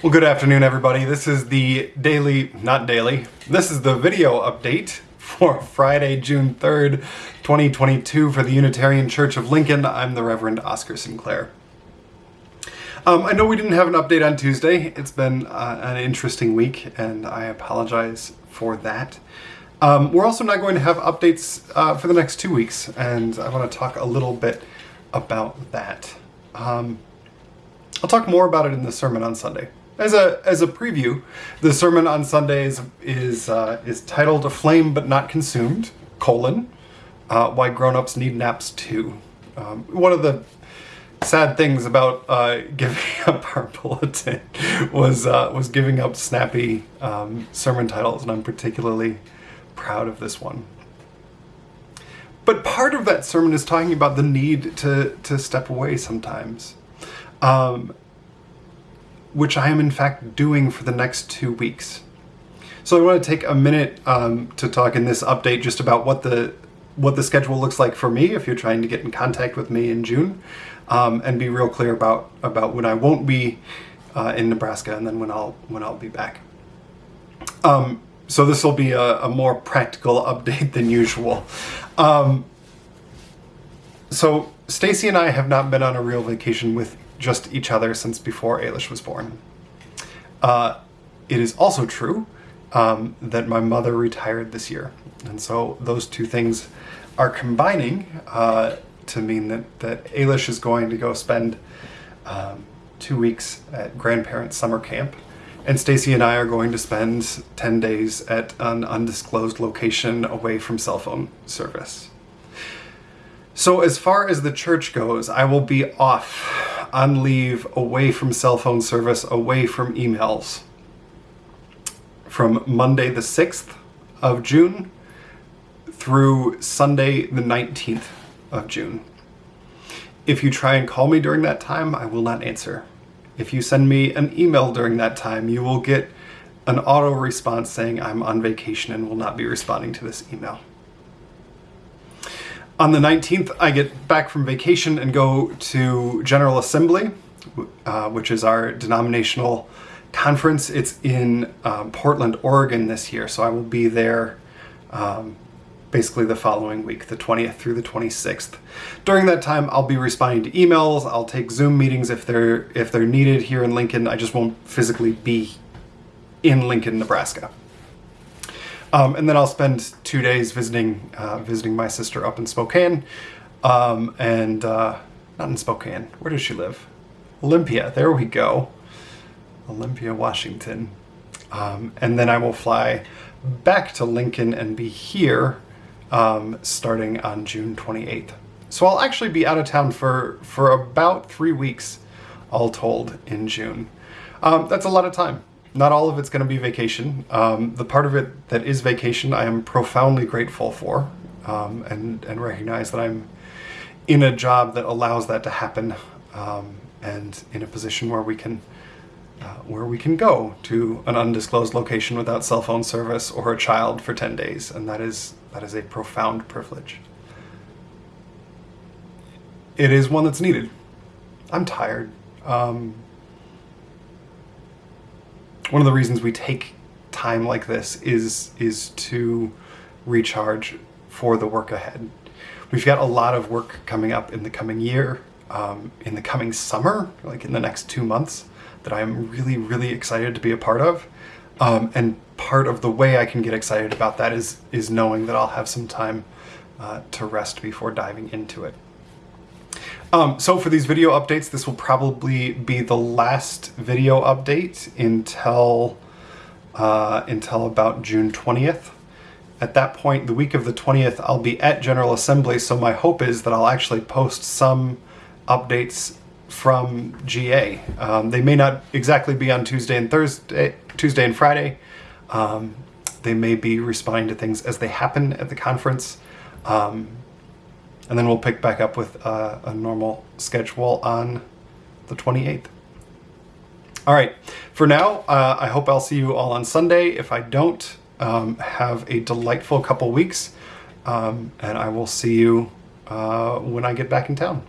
Well, good afternoon, everybody. This is the daily, not daily, this is the video update for Friday, June 3rd, 2022 for the Unitarian Church of Lincoln. I'm the Reverend Oscar Sinclair. Um, I know we didn't have an update on Tuesday. It's been uh, an interesting week, and I apologize for that. Um, we're also not going to have updates uh, for the next two weeks, and I want to talk a little bit about that. Um, I'll talk more about it in the sermon on Sunday. As a as a preview, the sermon on Sunday is is, uh, is titled "Aflame but Not Consumed: colon uh, Why Grown-ups Need Naps Too." Um, one of the sad things about uh, giving up our bulletin was uh, was giving up snappy um, sermon titles, and I'm particularly proud of this one. But part of that sermon is talking about the need to to step away sometimes. Um, which I am in fact doing for the next two weeks. So I want to take a minute um, to talk in this update just about what the what the schedule looks like for me if you're trying to get in contact with me in June, um, and be real clear about about when I won't be uh, in Nebraska and then when I'll when I'll be back. Um, so this will be a, a, more practical update than usual. Um, so Stacy and I have not been on a real vacation with just each other since before Ailish was born. Uh, it is also true um, that my mother retired this year. And so those two things are combining uh, to mean that, that is going to go spend um, two weeks at grandparents' summer camp. And Stacy and I are going to spend 10 days at an undisclosed location away from cell phone service. So as far as the church goes, I will be off on leave, away from cell phone service, away from emails from Monday the 6th of June through Sunday the 19th of June. If you try and call me during that time, I will not answer. If you send me an email during that time, you will get an auto response saying I'm on vacation and will not be responding to this email. On the 19th, I get back from vacation and go to General Assembly, uh, which is our denominational conference. It's in um, Portland, Oregon this year, so I will be there um, basically the following week, the 20th through the 26th. During that time, I'll be responding to emails. I'll take Zoom meetings if they're if they're needed here in Lincoln. I just won't physically be in Lincoln, Nebraska. Um, and then I'll spend two days visiting uh, visiting my sister up in Spokane, um, and uh, not in Spokane. Where does she live? Olympia. There we go. Olympia, Washington. Um, and then I will fly back to Lincoln and be here um, starting on June 28th. So I'll actually be out of town for for about three weeks, all told, in June. Um, that's a lot of time not all of it's going to be vacation. Um, the part of it that is vacation, I am profoundly grateful for, um, and and recognize that I'm in a job that allows that to happen, um, and in a position where we can. Uh, where we can go to an undisclosed location without cell phone service or a child for 10 days and that is that is a profound privilege it is one that's needed i'm tired um, one of the reasons we take time like this is is to recharge for the work ahead. We've got a lot of work coming up in the coming year, um, in the coming summer, like in the next two months, that I'm really, really excited to be a part of. Um, and part of the way I can get excited about that is is knowing that I'll have some time uh, to rest before diving into it. Um, so for these video updates, this will probably be the last video update until uh, until about June 20th. At that point, the week of the 20th, I'll be at General Assembly, so my hope is that I'll actually post some updates from GA. Um, they may not exactly be on Tuesday and Thursday, Tuesday and Friday. Um, they may be responding to things as they happen at the conference. Um, and then we'll pick back up with uh, a normal schedule on the 28th. All right, for now, uh, I hope I'll see you all on Sunday. If I don't, um, have a delightful couple weeks, um, and I will see you uh, when I get back in town.